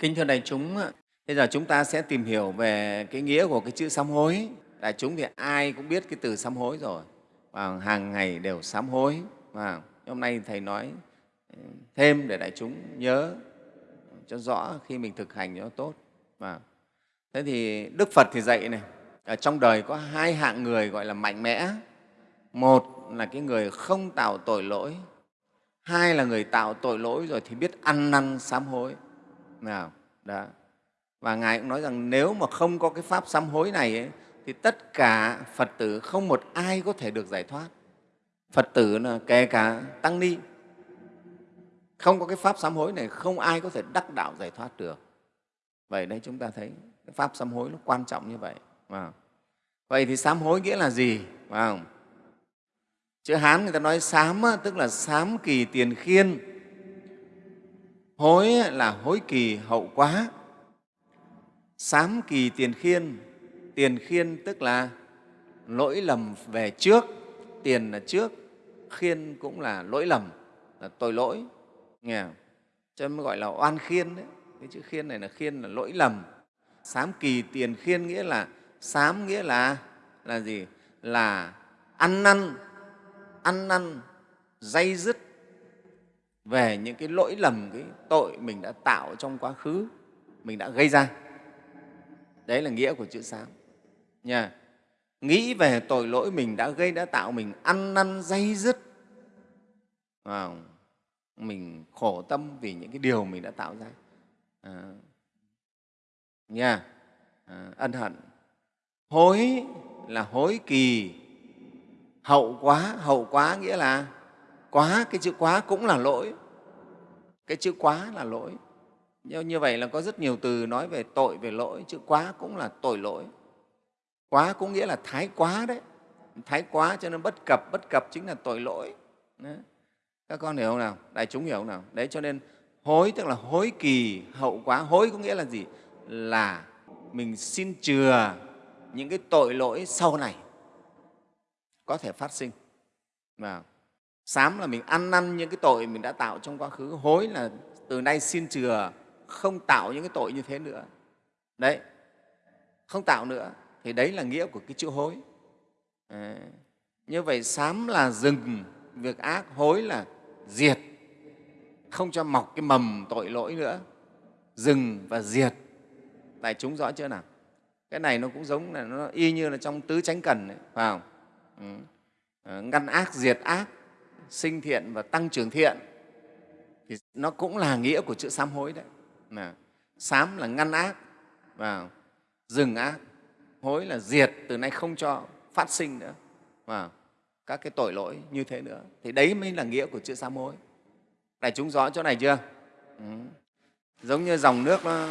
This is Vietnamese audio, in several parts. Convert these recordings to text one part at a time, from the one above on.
Kính thưa đại chúng, bây giờ chúng ta sẽ tìm hiểu về cái nghĩa của cái chữ sám hối. Đại chúng thì ai cũng biết cái từ sám hối rồi, và hàng ngày đều sám hối. Và hôm nay Thầy nói ừ, thêm để đại chúng nhớ cho rõ khi mình thực hành cho nó tốt. Và thế thì Đức Phật thì dạy này, ở trong đời có hai hạng người gọi là mạnh mẽ. Một là cái người không tạo tội lỗi, hai là người tạo tội lỗi rồi thì biết ăn năn sám hối nào đó. Và ngài cũng nói rằng nếu mà không có cái pháp sám hối này ấy, thì tất cả phật tử không một ai có thể được giải thoát. Phật tử là kể cả tăng ni. Không có cái pháp sám hối này không ai có thể đắc đạo giải thoát được. Vậy đây chúng ta thấy cái pháp sám hối nó quan trọng như vậy wow. vậy thì sám hối nghĩa là gì wow. chữ hán người ta nói sám tức là sám kỳ tiền khiên hối là hối kỳ hậu quá. Sám kỳ tiền khiên. Tiền khiên tức là lỗi lầm về trước, tiền là trước, khiên cũng là lỗi lầm, là tội lỗi. Nghe không? cho nên mới gọi là oan khiên đấy. Cái chữ khiên này là khiên là lỗi lầm. Sám kỳ tiền khiên nghĩa là, sám nghĩa là là gì? Là ăn năn ăn năn, dây dứt về những cái lỗi lầm, cái tội mình đã tạo trong quá khứ, mình đã gây ra. Đấy là nghĩa của chữ sám. Nha. Nghĩ về tội lỗi mình đã gây, đã tạo, mình ăn năn dây dứt. À, mình khổ tâm vì những cái điều mình đã tạo ra. À, nha. À, ân hận. Hối là hối kỳ, hậu quá, hậu quá nghĩa là quá cái chữ quá cũng là lỗi cái chữ quá là lỗi. Như vậy là có rất nhiều từ nói về tội, về lỗi. Chữ quá cũng là tội lỗi. Quá cũng nghĩa là thái quá đấy. Thái quá cho nên bất cập bất cập chính là tội lỗi. Đấy. các con hiểu không nào? Đại chúng hiểu không nào? Đấy, cho nên hối tức là hối kỳ, hậu quá. Hối có nghĩa là gì? Là mình xin chừa những cái tội lỗi sau này có thể phát sinh. Vào sám là mình ăn năn những cái tội mình đã tạo trong quá khứ. Hối là từ nay xin chừa không tạo những cái tội như thế nữa. Đấy. Không tạo nữa thì đấy là nghĩa của cái chữ hối. À, như vậy sám là dừng việc ác hối là diệt. Không cho mọc cái mầm tội lỗi nữa. Dừng và diệt. Đại chúng rõ chưa nào? Cái này nó cũng giống là nó y như là trong tứ chánh cần ấy, phải không? Ừ. à, ngăn ác diệt ác sinh thiện và tăng trưởng thiện, thì nó cũng là nghĩa của chữ sám hối đấy. Mà sám là ngăn ác và dừng ác, hối là diệt, từ nay không cho phát sinh nữa và các cái tội lỗi như thế nữa. Thì đấy mới là nghĩa của chữ sám hối. Đại chúng rõ chỗ này chưa? Ừ. giống như dòng nước nó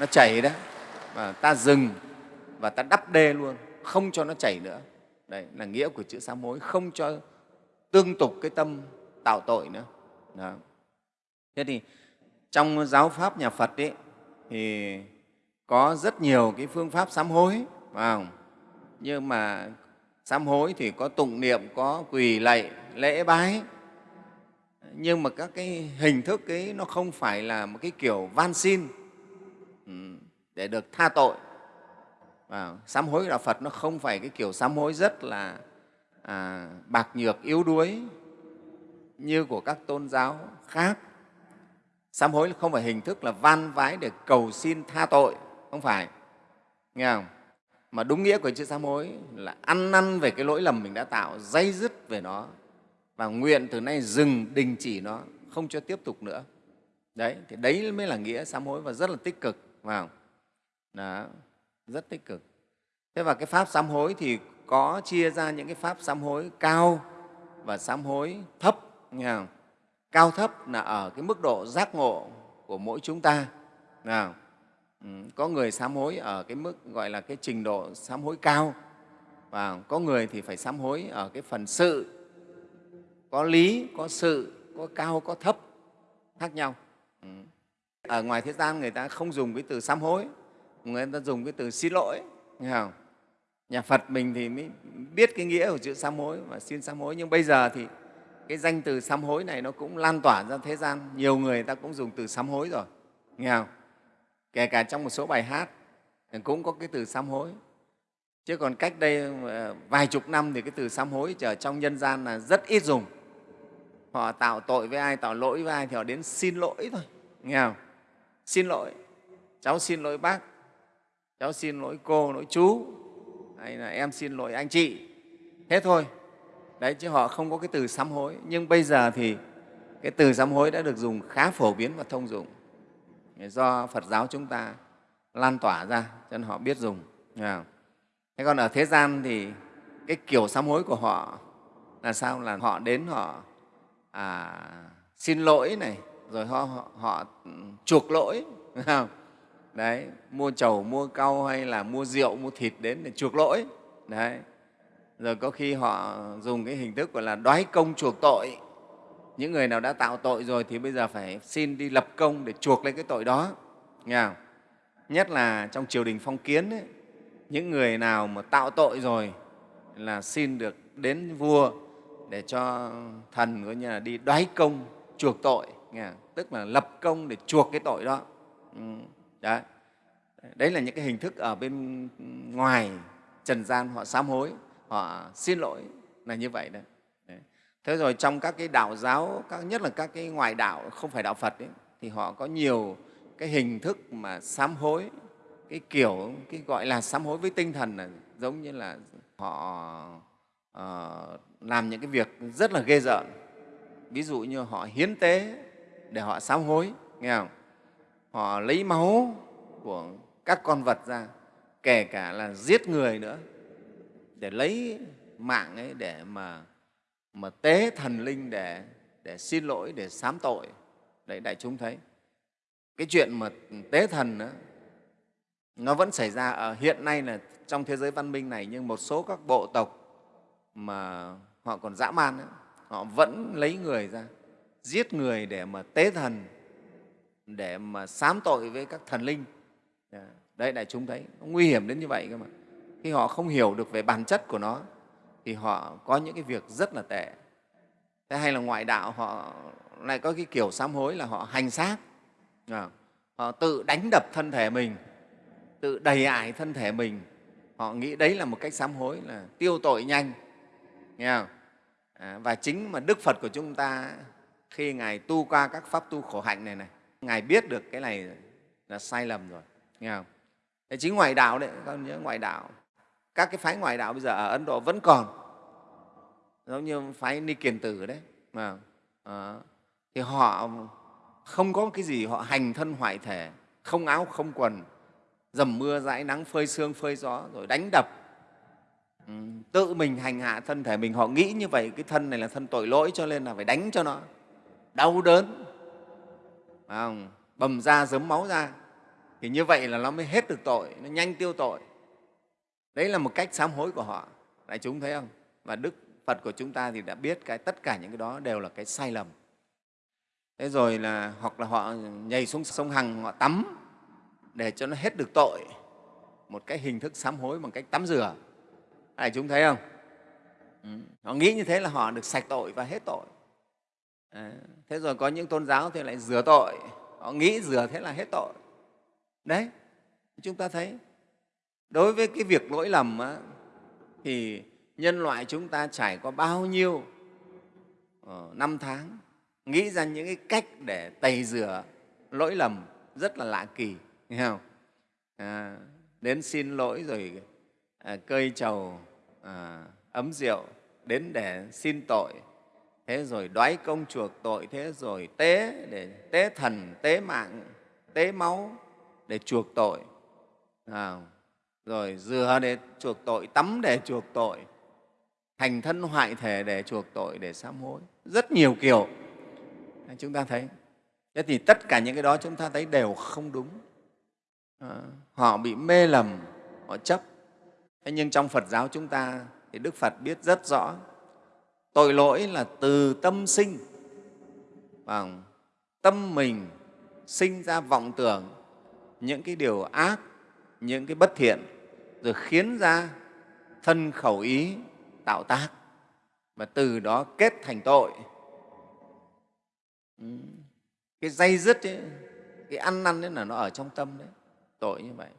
nó chảy đó và ta dừng và ta đắp đê luôn, không cho nó chảy nữa. Đấy là nghĩa của chữ sám hối không cho tương tục cái tâm tạo tội nữa Đó. thế thì trong giáo pháp nhà phật ấy, thì có rất nhiều cái phương pháp sám hối phải không? nhưng mà sám hối thì có tụng niệm có quỳ lạy lễ bái nhưng mà các cái hình thức ấy nó không phải là một cái kiểu van xin ừ, để được tha tội à, sám hối đạo phật nó không phải cái kiểu sám hối rất là à, bạc nhược yếu đuối như của các tôn giáo khác. Sám hối không phải hình thức là van vái để cầu xin tha tội không phải. Nghe không? Mà đúng nghĩa của chữ sám hối là ăn năn về cái lỗi lầm mình đã tạo dây dứt về nó và nguyện từ nay dừng đình chỉ nó không cho tiếp tục nữa. Đấy thì đấy mới là nghĩa sám hối và rất là tích cực vào đó rất tích cực. Thế và cái pháp sám hối thì có chia ra những cái pháp sám hối cao và sám hối thấp nghe không? cao thấp là ở cái mức độ giác ngộ của mỗi chúng ta nào ừ, có người sám hối ở cái mức gọi là cái trình độ sám hối cao và có người thì phải sám hối ở cái phần sự. Có lý có sự có cao có thấp khác nhau. Ừ. ở ngoài thế gian người ta không dùng cái từ sám hối người ta dùng cái từ xin lỗi, nghe không? nhà phật mình thì mới biết cái nghĩa của chữ sám hối và xin sám hối. Nhưng bây giờ thì cái danh từ sám hối này nó cũng lan tỏa ra thế gian. Nhiều người ta cũng dùng từ sám hối rồi, nghe không? Kể cả trong một số bài hát cũng có cái từ sám hối. Chứ còn cách đây ờ, vài chục năm thì cái từ sám hối ở trong nhân gian là rất ít dùng. Họ tạo tội với ai, tạo lỗi với ai thì họ đến xin lỗi thôi, nghe không? Xin lỗi, cháu xin lỗi bác cháu xin lỗi cô lỗi chú hay là em xin lỗi anh chị. Thế thôi. Đấy chứ họ không có cái từ sám hối. Nhưng bây giờ thì cái từ sám hối đã được dùng khá phổ biến và thông dụng. Do phật giáo chúng ta lan tỏa ra cho nên họ biết dùng. Thế còn ở thế gian thì cái kiểu sám hối của họ là sao? Là họ đến họ à, xin lỗi này rồi họ, họ, họ chuộc lỗi. Không? Đấy mua chầu mua cau hay là mua rượu mua thịt đến để chuộc lỗi đấy rồi có khi họ dùng cái hình thức gọi là đoái công chuộc tội những người nào đã tạo tội rồi thì bây giờ phải xin đi lập công để chuộc lấy cái tội đó nghe không? nhất là trong triều đình phong kiến ấy, những người nào mà tạo tội rồi là xin được đến vua để cho thần coi như là đi đoái công chuộc tội nghe không? tức là lập công để chuộc cái tội đó ừ đấy đấy là những cái hình thức ở bên ngoài trần gian họ sám hối họ xin lỗi là như vậy đấy. Thế rồi trong các cái đạo giáo, các, nhất là các cái ngoại đạo không phải đạo Phật ấy, thì họ có nhiều cái hình thức mà sám hối, cái kiểu cái gọi là sám hối với tinh thần là giống như là họ uh, làm những cái việc rất là ghê rợn. Ví dụ như họ hiến tế để họ sám hối, nghe không? Họ lấy máu của các con vật ra, kể cả là giết người nữa để lấy mạng ấy để mà mà tế thần linh để để xin lỗi để sám tội. Đấy đại chúng thấy. Cái chuyện mà tế thần đó, nó vẫn xảy ra ở hiện nay là trong thế giới văn minh này nhưng một số các bộ tộc mà họ còn dã man đó, họ vẫn lấy người ra giết người để mà tế thần để mà sám tội với các thần linh. Dạ, đấy đại chúng thấy nó nguy hiểm đến như vậy cơ mà. Khi họ không hiểu được về bản chất của nó thì họ có những cái việc rất là tệ. Thế hay là ngoại đạo họ lại có cái kiểu sám hối là họ hành xác. Dạ, họ tự đánh đập thân thể mình tự đầy ải thân thể mình. Họ nghĩ đấy là một cách sám hối là tiêu tội nhanh. Nghe không? À, và chính mà đức phật của chúng ta khi ngài tu qua các pháp tu khổ hạnh này này ngài biết được cái này là sai lầm rồi nghe không? Thế chính ngoại đạo đấy các nhớ ngoại đạo. Các cái phái ngoại đạo bây giờ ở ấn độ vẫn còn. Giống như phái ni kiền tử đấy mà à, thì họ không có cái gì họ hành thân hoại thể không áo không quần dầm mưa dãi nắng phơi sương phơi gió rồi đánh đập. Ừ, tự mình hành hạ thân thể mình. Họ nghĩ như vậy cái thân này là thân tội lỗi cho nên là phải đánh cho nó đau đớn không? bầm ra, giấm máu ra. Thì như vậy là nó mới hết được tội, nó nhanh tiêu tội. Đấy là một cách sám hối của họ. Đại chúng thấy không? Và đức phật của chúng ta thì đã biết cái tất cả những cái đó đều là cái sai lầm. Thế rồi là, hoặc là họ nhảy xuống sông hằng, họ tắm để cho nó hết được tội. Một cái hình thức sám hối bằng cách tắm rửa. Đại chúng thấy không? Ừ. họ nghĩ như thế là họ được sạch tội và hết tội à, thế rồi có những tôn giáo thì lại rửa tội. Họ nghĩ rửa thế là hết tội. Đấy chúng ta thấy đối với cái việc lỗi lầm á, thì nhân loại chúng ta trải qua bao nhiêu ờ, năm tháng nghĩ ra những cái cách để tẩy rửa lỗi lầm rất là lạ kỳ nghe không? À, đến xin lỗi rồi à, cơi trầu à, ấm rượu đến để xin tội thế rồi đoái công chuộc tội thế rồi tế để tế thần tế mạng tế máu để chuộc tội. À, rồi rửa để chuộc tội tắm để chuộc tội thành thân hoại thể để chuộc tội để sám hối. Rất nhiều kiểu. Chúng ta thấy. Thế thì tất cả những cái đó chúng ta thấy đều không đúng. À, họ bị mê lầm họ chấp. Thế nhưng trong phật giáo chúng ta thì đức phật biết rất rõ tội lỗi là từ tâm sinh. Và tâm mình sinh ra vọng tưởng những cái điều ác những cái bất thiện rồi khiến ra thân khẩu ý tạo tác và từ đó kết thành tội. Ừ, cái dây dứt ấy, cái ăn năn ấy là nó ở trong tâm đấy tội như vậy.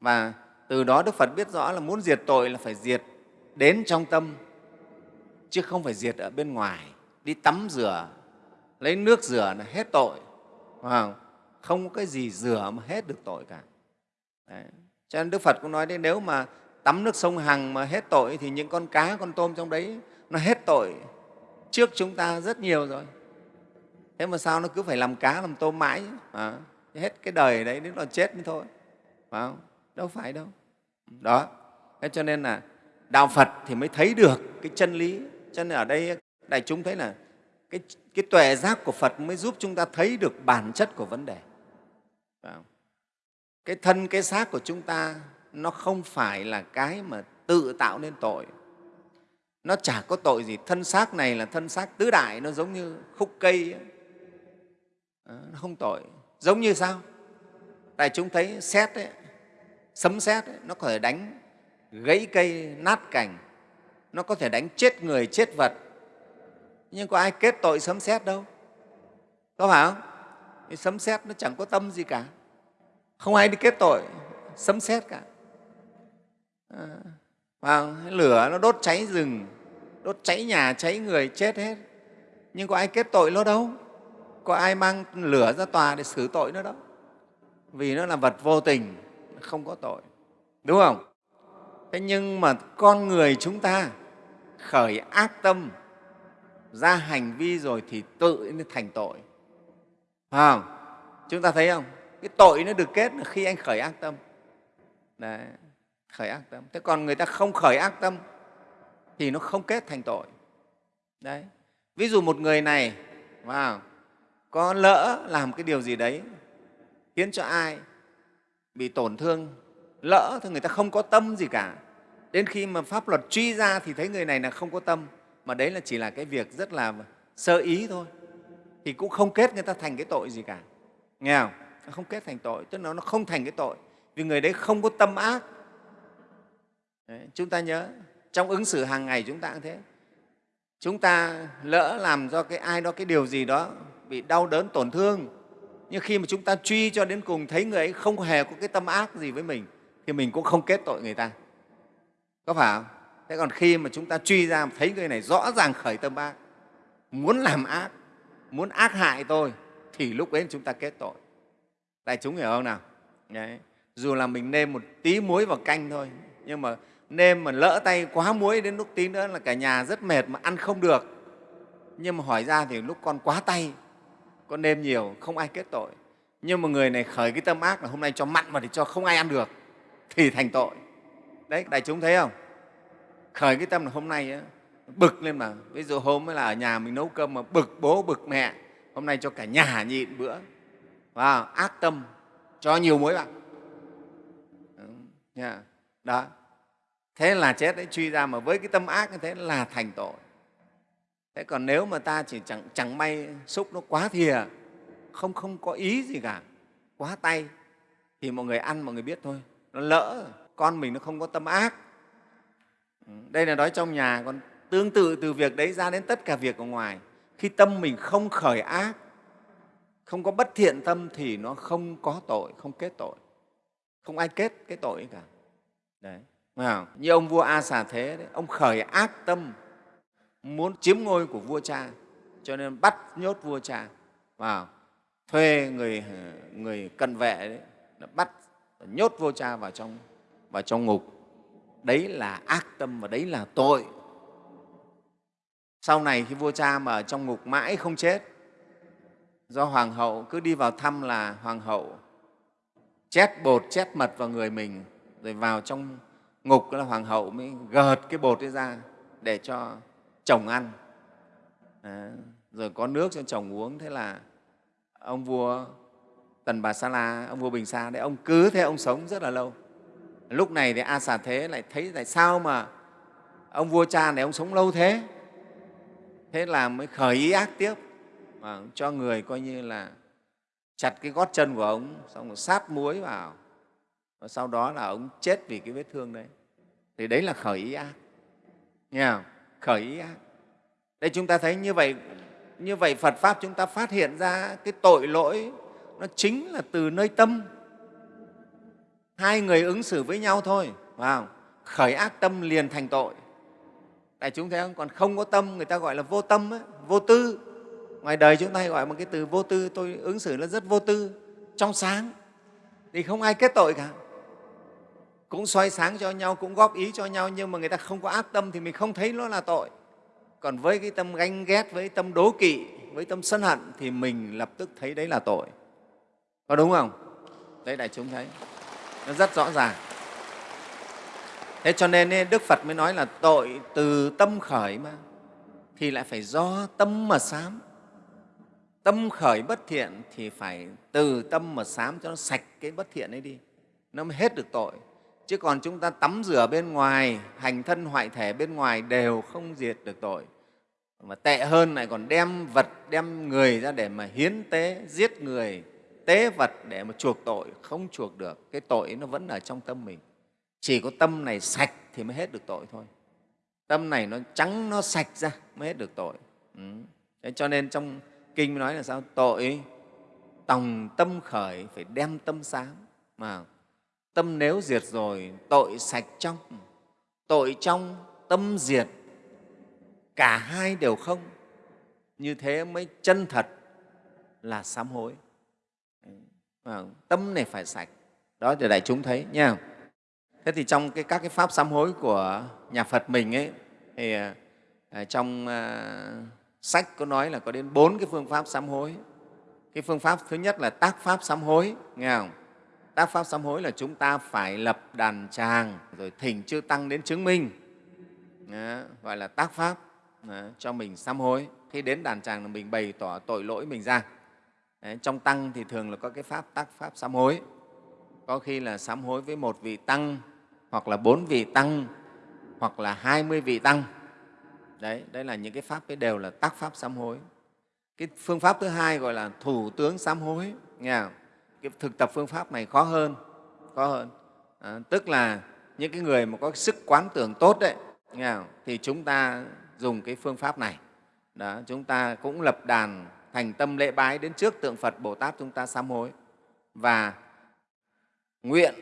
Và từ đó đức phật biết rõ là muốn diệt tội là phải diệt đến trong tâm chứ không phải diệt ở bên ngoài. Đi tắm rửa lấy nước rửa là hết tội. Không? không có cái gì rửa mà hết được tội cả. Đấy. cho nên đức phật cũng nói đấy nếu mà tắm nước sông hằng mà hết tội thì những con cá con tôm trong đấy nó hết tội trước chúng ta rất nhiều rồi. Thế mà sao nó cứ phải làm cá làm tôm mãi? À, hết cái đời đấy đến nó chết mới thôi. Phải không? đâu phải đâu. Đó. Thế cho nên là đạo phật thì mới thấy được cái chân lý cho nên ở đây đại chúng thấy là cái, cái tuệ giác của phật mới giúp chúng ta thấy được bản chất của vấn đề. Cái thân cái xác của chúng ta nó không phải là cái mà tự tạo nên tội. Nó chả có tội gì. Thân xác này là thân xác tứ đại nó giống như khúc cây ấy. Ờ, nó không tội. Giống như sao? Đại chúng thấy xét ấy, sấm xét ấy, nó có thể đánh gãy cây nát cành nó có thể đánh chết người chết vật. Nhưng có ai kết tội sấm xét đâu? Có phải không? Cái sấm xét nó chẳng có tâm gì cả. Không ai đi kết tội sấm xét cả. À, và lửa nó đốt cháy rừng đốt cháy nhà cháy người chết hết. Nhưng có ai kết tội nó đâu? Có ai mang lửa ra tòa để xử tội nó đâu? Vì nó là vật vô tình không có tội. Đúng không? Thế nhưng mà con người chúng ta khởi ác tâm ra hành vi rồi thì tự nó thành tội. Phải không? Chúng ta thấy không? Cái tội nó được kết là khi anh khởi ác tâm. Đấy, khởi ác tâm. Thế còn người ta không khởi ác tâm thì nó không kết thành tội. Đấy. Ví dụ một người này wow, có lỡ làm cái điều gì đấy khiến cho ai bị tổn thương lỡ thì người ta không có tâm gì cả. Đến khi mà pháp luật truy ra thì thấy người này là không có tâm. Mà đấy là chỉ là cái việc rất là sơ ý thôi. Thì cũng không kết người ta thành cái tội gì cả. Nghe không? Nó không kết thành tội tức là nó không thành cái tội. Vì người đấy không có tâm ác. Đấy, chúng ta nhớ trong ứng xử hàng ngày chúng ta cũng thế. Chúng ta lỡ làm do cái ai đó cái điều gì đó bị đau đớn tổn thương nhưng khi mà chúng ta truy cho đến cùng thấy người ấy không hề có cái tâm ác gì với mình thì mình cũng không kết tội người ta. Có phải không? Thế còn khi mà chúng ta truy ra, thấy người này rõ ràng khởi tâm ác, muốn làm ác, muốn ác hại tôi, thì lúc ấy chúng ta kết tội. Đại chúng hiểu không nào? Đấy. dù là mình nêm một tí muối vào canh thôi, nhưng mà nêm mà lỡ tay quá muối đến lúc tí nữa là cả nhà rất mệt mà ăn không được. Nhưng mà hỏi ra thì lúc con quá tay, con nêm nhiều, không ai kết tội. Nhưng mà người này khởi cái tâm ác là hôm nay cho mặn mà thì cho không ai ăn được thì thành tội. Đấy đại chúng thấy không? Khởi cái tâm là hôm nay ấy, bực lên mà. Ví dụ hôm mới là ở nhà mình nấu cơm mà bực bố bực mẹ. Hôm nay cho cả nhà nhịn bữa. Và ác tâm cho nhiều muối vào đó. Thế là chết đấy truy ra mà với cái tâm ác như thế là thành tội. Thế còn nếu mà ta chỉ chẳng, chẳng may xúc nó quá thìa không không có ý gì cả quá tay thì mọi người ăn mọi người biết thôi nó lỡ con mình nó không có tâm ác. Ừ, đây là nói trong nhà còn tương tự từ việc đấy ra đến tất cả việc ở ngoài. Khi tâm mình không khởi ác không có bất thiện tâm thì nó không có tội không kết tội. Không ai kết cái tội cả. Đấy không? như ông vua a xà thế đấy, ông khởi ác tâm muốn chiếm ngôi của vua cha cho nên bắt nhốt vua cha. Vào thuê người người cận vệ đấy, bắt nhốt vua cha vào trong vào trong ngục. Đấy là ác tâm và đấy là tội. Sau này khi vua cha mà ở trong ngục mãi không chết do hoàng hậu cứ đi vào thăm là hoàng hậu chét bột chét mật vào người mình rồi vào trong ngục là hoàng hậu mới gợt cái bột ấy ra để cho chồng ăn. À, rồi có nước cho chồng uống. Thế là ông vua tần bà sa la, ông vua bình sa đấy, ông cứ thế ông sống rất là lâu. Lúc này thì a xà thế lại thấy tại sao mà ông vua cha này ông sống lâu thế? Thế là mới khởi ý ác tiếp, mà cho người coi như là chặt cái gót chân của ông, xong rồi sát muối vào. Và sau đó là ông chết vì cái vết thương đấy. Thì đấy là khởi ý ác. Nghe không? khởi ý ác. Đây chúng ta thấy như vậy như vậy phật pháp chúng ta phát hiện ra cái tội lỗi nó chính là từ nơi tâm. Hai người ứng xử với nhau thôi vào khởi ác tâm liền thành tội. Đại chúng thấy không? Còn không có tâm người ta gọi là vô tâm ấy, vô tư. Ngoài đời chúng ta hay gọi một cái từ vô tư. Tôi ứng xử nó rất vô tư trong sáng. Thì không ai kết tội cả. Cũng soi sáng cho nhau cũng góp ý cho nhau nhưng mà người ta không có ác tâm thì mình không thấy nó là tội. Còn với cái tâm ganh ghét với tâm đố kỵ với tâm sân hận thì mình lập tức thấy đấy là tội có đúng không? Đấy, đại chúng thấy. Nó rất rõ ràng. Thế cho nên đức phật mới nói là tội từ tâm khởi mà, thì lại phải do tâm mà sám. Tâm khởi bất thiện thì phải từ tâm mà sám cho nó sạch cái bất thiện ấy đi. Nó mới hết được tội. Chứ còn chúng ta tắm rửa bên ngoài, hành thân hoại thể bên ngoài đều không diệt được tội. Mà tệ hơn lại còn đem vật, đem người ra để mà hiến tế, giết người tế vật để mà chuộc tội, không chuộc được, cái tội nó vẫn ở trong tâm mình. Chỉ có tâm này sạch thì mới hết được tội thôi. Tâm này nó trắng, nó sạch ra mới hết được tội. Ừ. Thế cho nên trong kinh nói là sao? Tội, tòng tâm khởi, phải đem tâm sáng mà tâm nếu diệt rồi, tội sạch trong, tội trong, tâm diệt, cả hai đều không. Như thế mới chân thật là sám hối. Ờ, tâm này phải sạch. Đó để đại chúng thấy nha. Thế thì trong cái, các cái pháp sám hối của nhà phật mình ấy thì à, à, trong à, sách có nói là có đến bốn cái phương pháp sám hối. Cái phương pháp thứ nhất là tác pháp sám hối nghe không? Tác pháp sám hối là chúng ta phải lập đàn tràng rồi thỉnh chư tăng đến chứng minh. Đó, gọi là tác pháp đó, cho mình sám hối. Khi đến đàn tràng là mình bày tỏ tội lỗi mình ra. Đấy, trong tăng thì thường là có cái pháp tác pháp sám hối. Có khi là sám hối với một vị tăng hoặc là bốn vị tăng hoặc là hai mươi vị tăng. Đấy đấy là những cái pháp ấy đều là tác pháp sám hối. Cái phương pháp thứ hai gọi là thủ tướng sám hối nghe không? cái thực tập phương pháp này khó hơn khó hơn. À, tức là những cái người mà có sức quán tưởng tốt đấy nghe không? thì chúng ta dùng cái phương pháp này. Đó, chúng ta cũng lập đàn thành tâm lễ bái đến trước tượng Phật Bồ Tát chúng ta sám hối. Và nguyện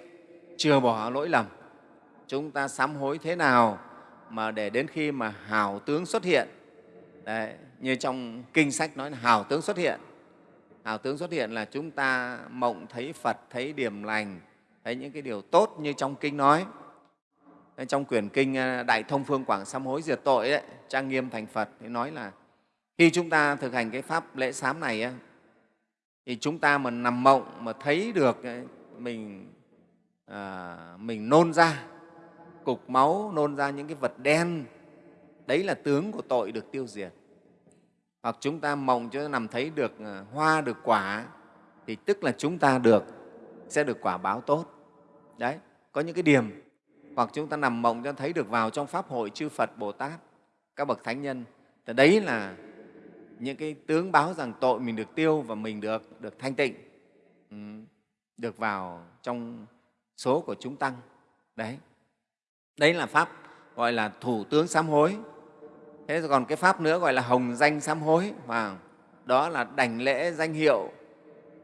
chừa bỏ lỗi lầm. Chúng ta sám hối thế nào mà để đến khi mà hào tướng xuất hiện. Đấy, như trong kinh sách nói là hào tướng xuất hiện. Hào tướng xuất hiện là chúng ta mộng thấy phật thấy điểm lành thấy những cái điều tốt như trong kinh nói. Trong quyển kinh à, đại thông phương quảng sám hối diệt tội đấy, trang nghiêm thành phật thì nói là khi chúng ta thực hành cái pháp lễ sám này thì chúng ta mà nằm mộng mà thấy được mình à, mình nôn ra cục máu nôn ra những cái vật đen đấy là tướng của tội được tiêu diệt. Hoặc chúng ta mộng cho nằm thấy được à, hoa được quả thì tức là chúng ta được sẽ được quả báo tốt. Đấy có những cái điểm. Hoặc chúng ta nằm mộng cho thấy được vào trong pháp hội chư phật bồ tát các bậc thánh nhân. Thì đấy là những cái tướng báo rằng tội mình được tiêu và mình được được thanh tịnh ừ, được vào trong số của chúng tăng. Đấy. Đấy là pháp gọi là thủ tướng sám hối. Thế còn cái pháp nữa gọi là hồng danh sám hối và đó là đảnh lễ danh hiệu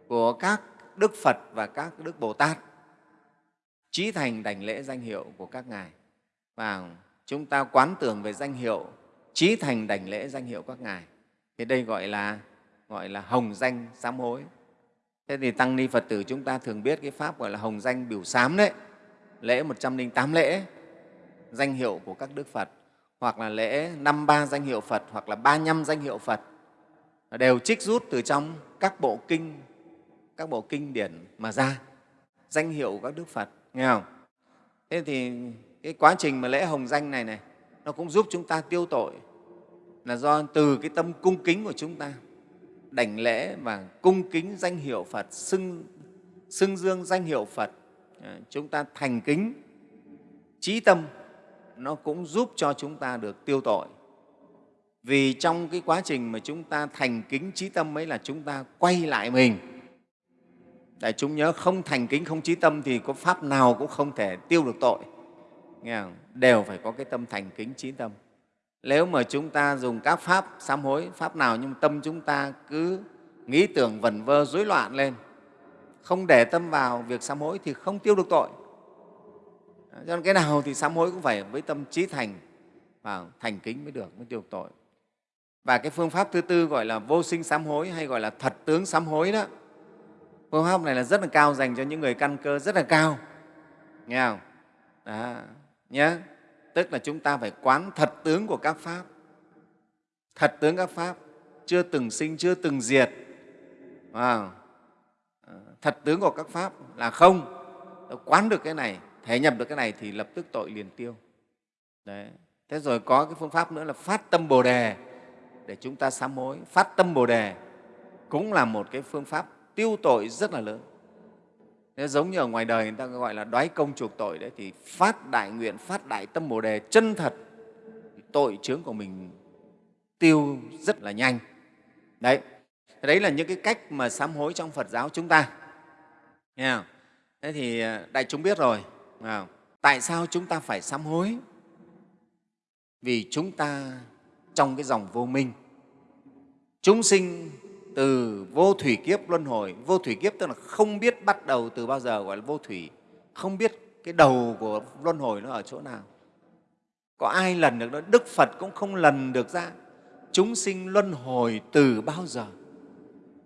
của các đức phật và các đức bồ tát. Trí thành đảnh lễ danh hiệu của các ngài. Và chúng ta quán tưởng về danh hiệu trí thành đảnh lễ danh hiệu các ngài thì đây gọi là gọi là hồng danh sám hối. Thế thì tăng ni phật tử chúng ta thường biết cái pháp gọi là hồng danh biểu sám đấy. Lễ 108 lễ, danh hiệu của các đức phật, hoặc là lễ năm ba danh hiệu phật, hoặc là ba năm danh hiệu phật, đều trích rút từ trong các bộ kinh, các bộ kinh điển mà ra. Danh hiệu của các đức phật, nghe không? Thế thì cái quá trình mà lễ hồng danh này này, nó cũng giúp chúng ta tiêu tội là do từ cái tâm cung kính của chúng ta đảnh lễ và cung kính danh hiệu Phật, xưng, xưng dương danh hiệu Phật, à, chúng ta thành kính, trí tâm, nó cũng giúp cho chúng ta được tiêu tội. Vì trong cái quá trình mà chúng ta thành kính trí tâm ấy là chúng ta quay lại mình. đại chúng nhớ không thành kính, không trí tâm thì có pháp nào cũng không thể tiêu được tội. Nghe không? Đều phải có cái tâm thành kính trí tâm nếu mà chúng ta dùng các pháp sám hối, pháp nào nhưng tâm chúng ta cứ nghĩ tưởng vẩn vơ, rối loạn lên, không để tâm vào việc sám hối thì không tiêu được tội. Cho nên cái nào thì sám hối cũng phải với tâm trí thành và thành kính mới được, mới tiêu được tội. Và cái phương pháp thứ tư gọi là vô sinh sám hối hay gọi là thật tướng sám hối đó, phương pháp này là rất là cao dành cho những người căn cơ rất là cao. Nghe không? Đó nhé tức là chúng ta phải quán thật tướng của các pháp. Thật tướng các pháp chưa từng sinh, chưa từng diệt. Wow. Ờ, thật tướng của các pháp là không. Quán được cái này, thể nhập được cái này thì lập tức tội liền tiêu. Đấy. thế rồi có cái phương pháp nữa là phát tâm bồ đề để chúng ta sám hối. Phát tâm bồ đề cũng là một cái phương pháp tiêu tội rất là lớn. Thế giống như ở ngoài đời người ta gọi là đoái công chuộc tội đấy thì phát đại nguyện, phát đại tâm bồ đề chân thật tội chướng của mình tiêu rất là nhanh. Đấy, đấy là những cái cách mà sám hối trong Phật giáo chúng ta. Nghe không? Thế thì à, đại chúng biết rồi. Tại sao chúng ta phải sám hối? Vì chúng ta trong cái dòng vô minh, chúng sinh từ vô thủy kiếp luân hồi. Vô thủy kiếp tức là không biết bắt đầu từ bao giờ, gọi là vô thủy. Không biết cái đầu của luân hồi nó ở chỗ nào. Có ai lần được đó? Đức phật cũng không lần được ra. Chúng sinh luân hồi từ bao giờ?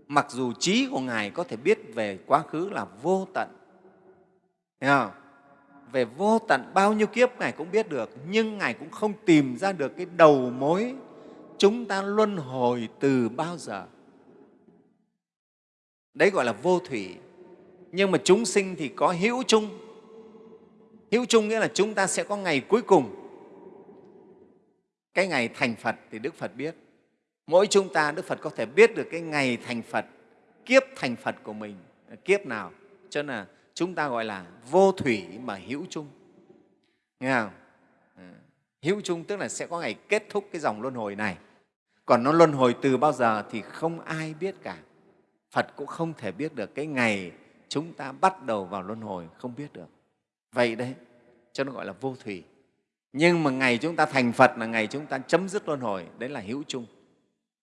Mặc dù trí của ngài có thể biết về quá khứ là vô tận. Thấy không? về vô tận bao nhiêu kiếp ngài cũng biết được, nhưng ngài cũng không tìm ra được cái đầu mối chúng ta luân hồi từ bao giờ đấy gọi là vô thủy. Nhưng mà chúng sinh thì có hữu chung. Hữu chung nghĩa là chúng ta sẽ có ngày cuối cùng. Cái ngày thành phật thì đức phật biết. Mỗi chúng ta, đức phật có thể biết được cái ngày thành phật, kiếp thành phật của mình. Kiếp nào? Cho nên là chúng ta gọi là vô thủy mà hữu chung. Nghe không? Ừ. Hữu chung tức là sẽ có ngày kết thúc cái dòng luân hồi này. Còn nó luân hồi từ bao giờ thì không ai biết cả. Phật cũng không thể biết được cái ngày chúng ta bắt đầu vào luân hồi, không biết được. Vậy đấy, cho nó gọi là vô thủy. Nhưng mà ngày chúng ta thành Phật là ngày chúng ta chấm dứt luân hồi, đấy là hữu chung.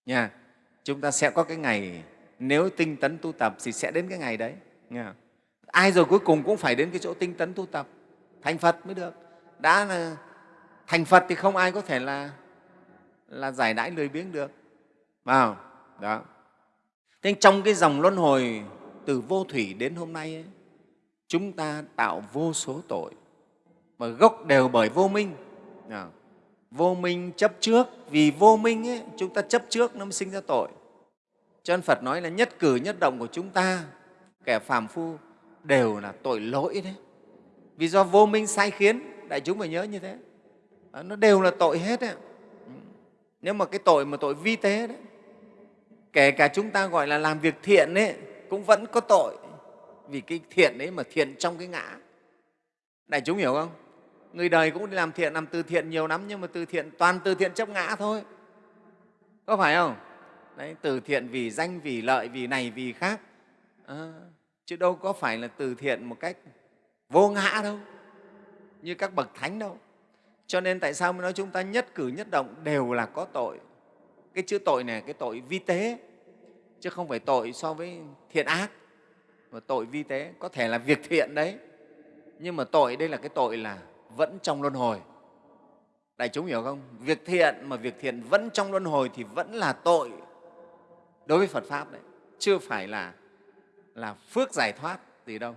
Nha. Chúng ta sẽ có cái ngày, nếu tinh tấn tu tập thì sẽ đến cái ngày đấy. Nha. Ai rồi cuối cùng cũng phải đến cái chỗ tinh tấn tu tập, thành Phật mới được. Đã là thành Phật thì không ai có thể là, là giải đãi lười biếng được. Vào. Đó. Thế trong cái dòng luân hồi từ vô thủy đến hôm nay ấy, chúng ta tạo vô số tội mà gốc đều bởi vô minh. À, vô minh chấp trước, vì vô minh ấy, chúng ta chấp trước nó mới sinh ra tội. Cho nên Phật nói là nhất cử nhất động của chúng ta, kẻ phàm phu đều là tội lỗi đấy. Vì do vô minh sai khiến, đại chúng phải nhớ như thế. Nó đều là tội hết đấy. Ừ. Nếu mà cái tội mà tội vi tế đấy, kể cả chúng ta gọi là làm việc thiện ấy, cũng vẫn có tội. Vì cái thiện ấy mà thiện trong cái ngã. Đại chúng hiểu không? Người đời cũng đi làm thiện làm từ thiện nhiều lắm nhưng mà từ thiện toàn từ thiện chấp ngã thôi. Có phải không? Đấy từ thiện vì danh vì lợi vì này vì khác. À, chứ đâu có phải là từ thiện một cách vô ngã đâu. Như các bậc thánh đâu. Cho nên tại sao mới nói chúng ta nhất cử nhất động đều là có tội? Cái chữ tội này, cái tội vi tế, chứ không phải tội so với thiện ác. Mà tội vi tế, có thể là việc thiện đấy, nhưng mà tội đây là cái tội là vẫn trong luân hồi. Đại chúng hiểu không? Việc thiện mà việc thiện vẫn trong luân hồi thì vẫn là tội đối với phật pháp đấy chưa phải là là phước giải thoát gì đâu.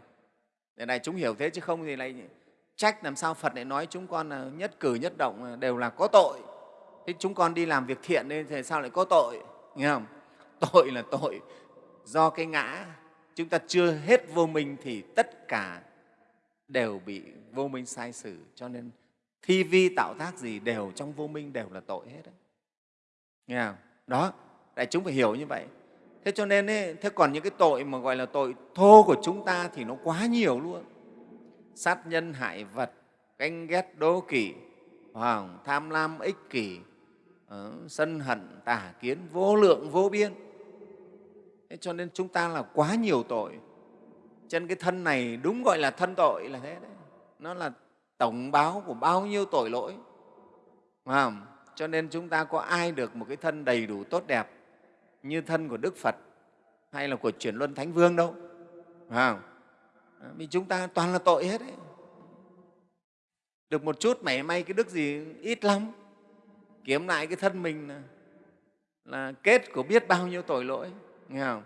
Để đại chúng hiểu thế chứ không thì lại trách làm sao phật lại nói chúng con là nhất cử nhất động đều là có tội thế chúng con đi làm việc thiện nên thì sao lại có tội? Nghe không? Tội là tội do cái ngã. Chúng ta chưa hết vô minh thì tất cả đều bị vô minh sai sử cho nên thi vi tạo tác gì đều trong vô minh đều là tội hết đấy. nghe không? Đó đại chúng phải hiểu như vậy. Thế cho nên ấy, thế còn những cái tội mà gọi là tội thô của chúng ta thì nó quá nhiều luôn. Sát nhân hại vật ganh ghét đố kỵ hoàng tham lam ích kỷ Ờ, sân hận tà kiến vô lượng vô biên. Thế cho nên chúng ta là quá nhiều tội. Chân cái thân này đúng gọi là thân tội là thế đấy. Nó là tổng báo của bao nhiêu tội lỗi. Cho nên chúng ta có ai được một cái thân đầy đủ tốt đẹp như thân của đức phật hay là của chuyển luân thánh vương đâu? Phải không? Ờ, vì chúng ta toàn là tội hết đấy, được một chút mảy may cái đức gì ít lắm kiếm lại cái thân mình là, là kết của biết bao nhiêu tội lỗi nghe không?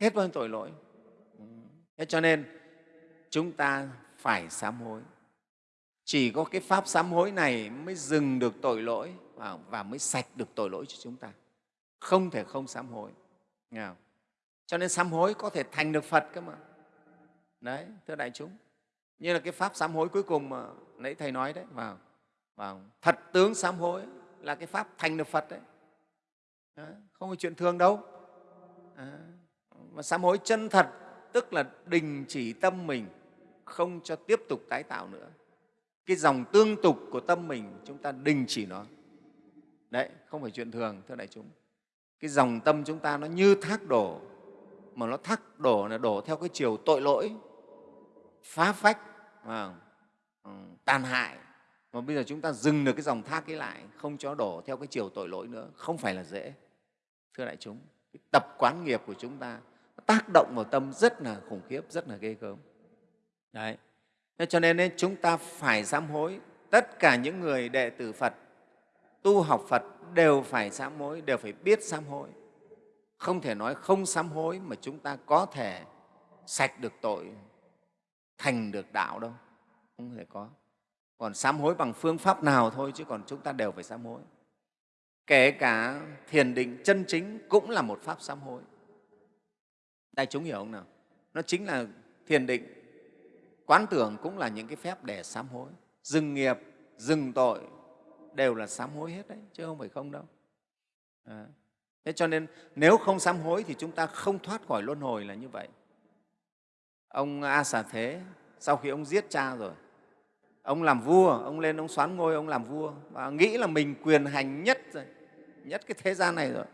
Hết bao nhiêu tội lỗi. Thế cho nên chúng ta phải sám hối. Chỉ có cái pháp sám hối này mới dừng được tội lỗi và và mới sạch được tội lỗi cho chúng ta. Không thể không sám hối nghe không? cho nên sám hối có thể thành được phật cơ mà. Đấy thưa đại chúng. Như là cái pháp sám hối cuối cùng mà nãy thầy nói đấy vào vào thật tướng sám hối là cái pháp thành được phật đấy, không phải chuyện thường đâu. À, mà sám hối chân thật tức là đình chỉ tâm mình không cho tiếp tục tái tạo nữa. Cái dòng tương tục của tâm mình chúng ta đình chỉ nó. Đấy không phải chuyện thường thưa đại chúng. Cái dòng tâm chúng ta nó như thác đổ mà nó thác đổ là đổ theo cái chiều tội lỗi phá phách ừ, tàn hại mà bây giờ chúng ta dừng được cái dòng thác ấy lại không cho đổ theo cái chiều tội lỗi nữa không phải là dễ. Thưa đại chúng cái tập quán nghiệp của chúng ta tác động vào tâm rất là khủng khiếp rất là ghê gớm. Đấy. Thế cho nên ấy, chúng ta phải sám hối. Tất cả những người đệ tử phật tu học phật đều phải sám hối đều phải biết sám hối. Không thể nói không sám hối mà chúng ta có thể sạch được tội thành được đạo đâu. Không thể có còn sám hối bằng phương pháp nào thôi chứ còn chúng ta đều phải sám hối. Kể cả thiền định chân chính cũng là một pháp sám hối. Đại chúng hiểu không nào? Nó chính là thiền định. Quán tưởng cũng là những cái phép để sám hối. Dừng nghiệp, dừng tội đều là sám hối hết đấy, chứ không phải không đâu. À. thế cho nên nếu không sám hối thì chúng ta không thoát khỏi luân hồi là như vậy. Ông a xà thế, sau khi ông giết cha rồi ông làm vua, ông lên ông xoán ngôi, ông làm vua. Và nghĩ là mình quyền hành nhất rồi, nhất cái thế gian này rồi.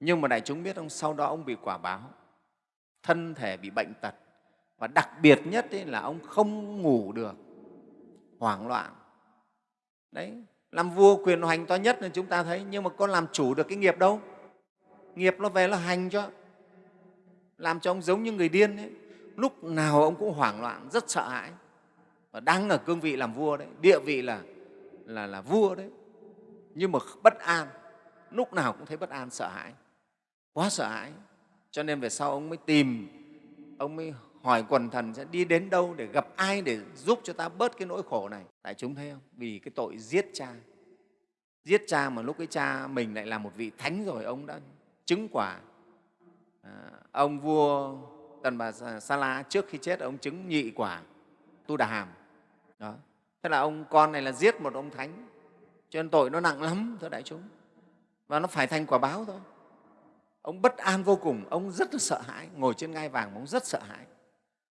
Nhưng mà đại chúng biết ông sau đó ông bị quả báo. Thân thể bị bệnh tật. Và đặc biệt nhất ấy là ông không ngủ được. Hoảng loạn. Đấy, làm vua quyền hành to nhất là chúng ta thấy. Nhưng mà có làm chủ được cái nghiệp đâu. Nghiệp nó về nó hành cho. Làm cho ông giống như người điên ấy lúc nào ông cũng hoảng loạn, rất sợ hãi và đang ở cương vị làm vua đấy địa vị là là là vua đấy. Nhưng mà bất an lúc nào cũng thấy bất an sợ hãi quá sợ hãi. Cho nên về sau ông mới tìm ông mới hỏi quần thần sẽ đi đến đâu để gặp ai để giúp cho ta bớt cái nỗi khổ này. Tại chúng thấy không? Vì cái tội giết cha. Giết cha mà lúc cái cha mình lại là một vị thánh rồi ông đã chứng quả. À, ông vua tần bà sa la trước khi chết ông chứng nhị quả tu đà hàm đó. Thế là ông con này là giết một ông thánh. Cho nên tội nó nặng lắm thưa đại chúng. Và nó phải thành quả báo thôi. Ông bất an vô cùng ông rất là sợ hãi. Ngồi trên ngai vàng mà ông rất sợ hãi.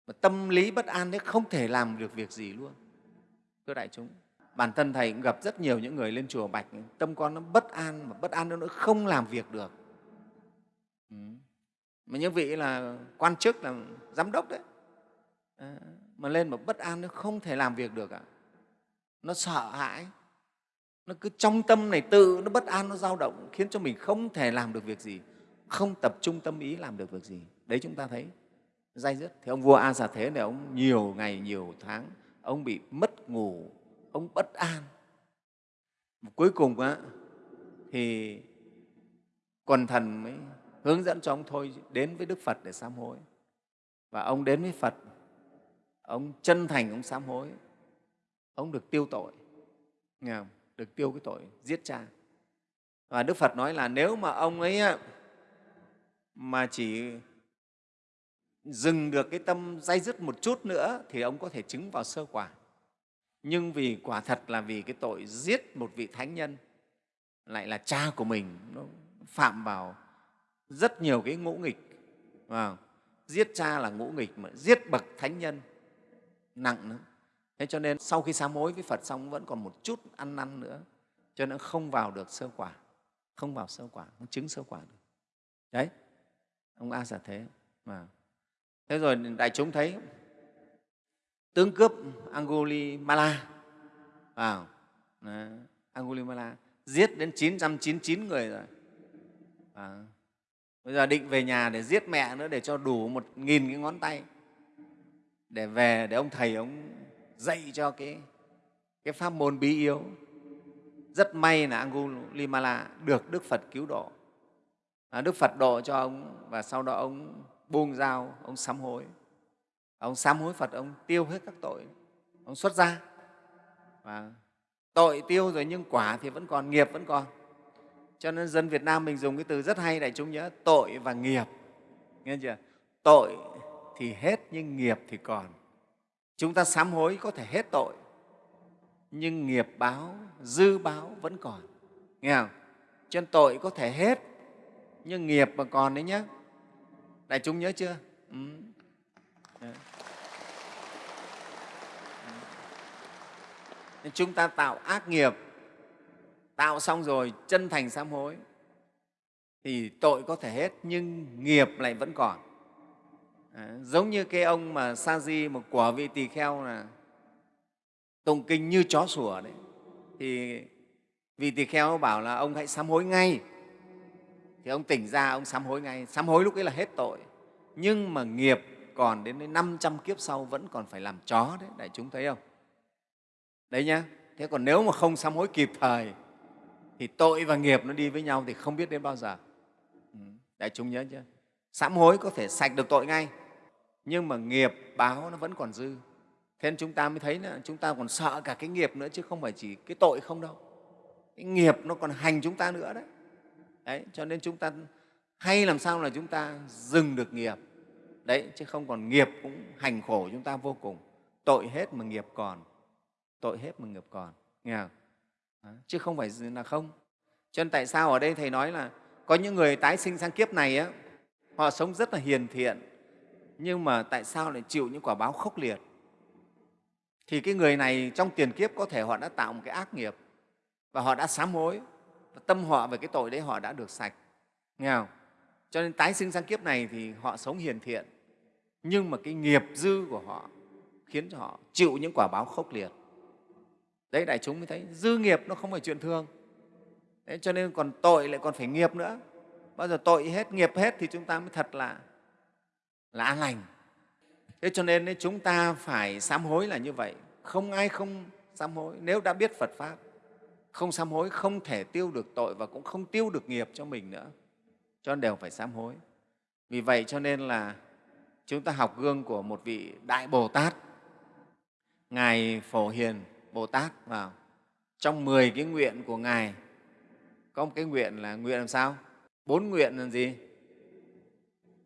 Mà tâm lý bất an đấy không thể làm được việc gì luôn. Thưa đại chúng bản thân thầy cũng gặp rất nhiều những người lên chùa bạch. Tâm con nó bất an mà bất an nó không làm việc được. Ừ. mà những vị là quan chức là giám đốc đấy. À, mà lên mà bất an nó không thể làm việc được ạ. Nó sợ hãi. Nó cứ trong tâm này tự nó bất an nó dao động khiến cho mình không thể làm được việc gì. Không tập trung tâm ý làm được việc gì. Đấy chúng ta thấy dai dứt. Thì ông vua a xà thế này ông nhiều ngày nhiều tháng ông bị mất ngủ ông bất an. Cuối cùng á, thì quần thần mới hướng dẫn cho ông thôi đến với đức phật để sám hối. Và ông đến với phật ông chân thành ông sám hối. Ông được tiêu tội. Nghe không? được tiêu cái tội giết cha. Và đức phật nói là nếu mà ông ấy mà chỉ dừng được cái tâm dây dứt một chút nữa thì ông có thể chứng vào sơ quả. Nhưng vì quả thật là vì cái tội giết một vị thánh nhân lại là cha của mình nó phạm vào rất nhiều cái ngũ nghịch. À, giết cha là ngũ nghịch mà giết bậc thánh nhân nặng nữa. Thế cho nên sau khi sám hối với phật xong vẫn còn một chút ăn năn nữa. Cho nên không vào được sơ quả. Không vào sơ quả không chứng sơ quả được. Đấy. Ông a giả thế. Mà. Thế rồi đại chúng thấy tướng cướp Angulimala vào. Angulimala giết đến 999 người rồi. À, bây giờ định về nhà để giết mẹ nữa để cho đủ một nghìn cái ngón tay để về để ông thầy ông dạy cho cái, cái pháp môn bí yếu. Rất may là Angulimala được Đức Phật cứu độ. À, Đức Phật độ cho ông và sau đó ông buông dao ông sám hối. Ông sám hối Phật ông tiêu hết các tội. Ông xuất ra và tội tiêu rồi nhưng quả thì vẫn còn nghiệp vẫn còn. Cho nên dân Việt Nam mình dùng cái từ rất hay đại chúng nhớ tội và nghiệp. Nghe chưa? Tội thì hết, nhưng nghiệp thì còn. Chúng ta sám hối có thể hết tội, nhưng nghiệp báo, dư báo vẫn còn. Nghe không? Cho nên tội có thể hết, nhưng nghiệp mà còn đấy nhé đại chúng nhớ chưa? Ừ. Nên chúng ta tạo ác nghiệp, tạo xong rồi chân thành sám hối, thì tội có thể hết, nhưng nghiệp lại vẫn còn. Ờ, giống như cái ông mà sa di một quả vị tỳ kheo là tụng kinh như chó sủa đấy. Thì vị tỳ kheo bảo là ông hãy sám hối ngay. Thì ông tỉnh ra, ông sám hối ngay. Sám hối lúc ấy là hết tội. Nhưng mà nghiệp còn đến 500 kiếp sau vẫn còn phải làm chó đấy. Đại chúng thấy không? Đấy nhá. Thế còn nếu mà không sám hối kịp thời, thì tội và nghiệp nó đi với nhau thì không biết đến bao giờ. Ừ, đại chúng nhớ chưa? Sám hối có thể sạch được tội ngay nhưng mà nghiệp báo nó vẫn còn dư. Thế nên chúng ta mới thấy là chúng ta còn sợ cả cái nghiệp nữa chứ không phải chỉ cái tội không đâu. Cái nghiệp nó còn hành chúng ta nữa đấy, đấy cho nên chúng ta hay làm sao là chúng ta dừng được nghiệp. Đấy chứ không còn nghiệp cũng hành khổ chúng ta vô cùng. Tội hết mà nghiệp còn. Tội hết mà nghiệp còn. Nghe không? Đó, chứ không phải là không. Cho nên tại sao ở đây thầy nói là có những người tái sinh sang kiếp này á, họ sống rất là hiền thiện nhưng mà tại sao lại chịu những quả báo khốc liệt? Thì cái người này trong tiền kiếp có thể họ đã tạo một cái ác nghiệp và họ đã sám hối và tâm họ về cái tội đấy họ đã được sạch. Nghe không? Cho nên tái sinh sang kiếp này thì họ sống hiền thiện nhưng mà cái nghiệp dư của họ khiến cho họ chịu những quả báo khốc liệt. Đấy đại chúng mới thấy dư nghiệp nó không phải chuyện thường. Đấy, cho nên còn tội lại còn phải nghiệp nữa. Bao giờ tội hết nghiệp hết thì chúng ta mới thật là là an lành. Thế cho nên đấy, chúng ta phải sám hối là như vậy. Không ai không sám hối. Nếu đã biết phật pháp không sám hối không thể tiêu được tội và cũng không tiêu được nghiệp cho mình nữa cho nên đều phải sám hối. Vì vậy cho nên là chúng ta học gương của một vị đại bồ tát. Ngài phổ hiền bồ tát vào. Trong 10 cái nguyện của ngài có một cái nguyện là nguyện làm sao? Bốn nguyện là gì?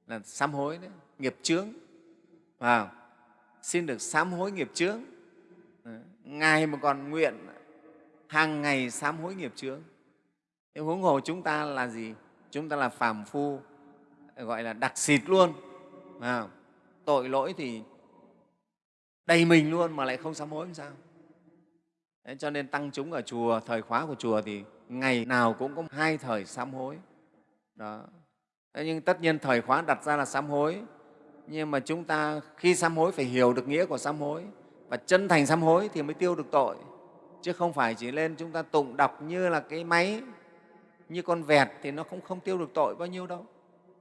Là sám hối đấy nghiệp chướng. À xin được sám hối nghiệp chướng. Ngài mà còn nguyện hàng ngày sám hối nghiệp chướng. Thế huống hồ chúng ta là gì? Chúng ta là phàm phu gọi là đặc xịt luôn. À, tội lỗi thì đầy mình luôn mà lại không sám hối làm sao? Đấy, cho nên tăng chúng ở chùa thời khóa của chùa thì ngày nào cũng có hai thời sám hối. Đó. Đấy, nhưng tất nhiên thời khóa đặt ra là sám hối nhưng mà chúng ta khi sám hối phải hiểu được nghĩa của sám hối và chân thành sám hối thì mới tiêu được tội. Chứ không phải chỉ lên chúng ta tụng đọc như là cái máy như con vẹt thì nó không không tiêu được tội bao nhiêu đâu.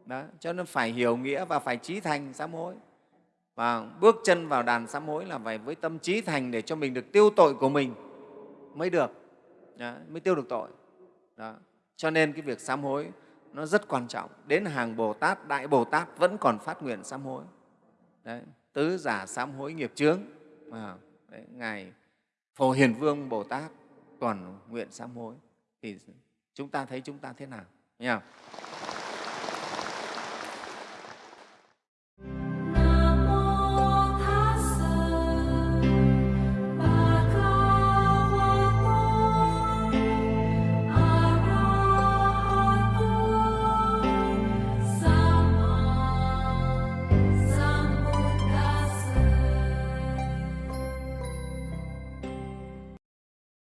Đó cho nên phải hiểu nghĩa và phải trí thành sám hối. Và bước chân vào đàn sám hối là phải với tâm trí thành để cho mình được tiêu tội của mình mới được. Đó, mới tiêu được tội. Đó. cho nên cái việc sám hối nó rất quan trọng. Đến hàng bồ tát đại bồ tát vẫn còn phát nguyện sám hối. Đấy, tứ giả sám hối nghiệp chướng. À, đấy, ngài phổ hiền vương bồ tát còn nguyện sám hối. Thì chúng ta thấy chúng ta thế nào? Nhỉ?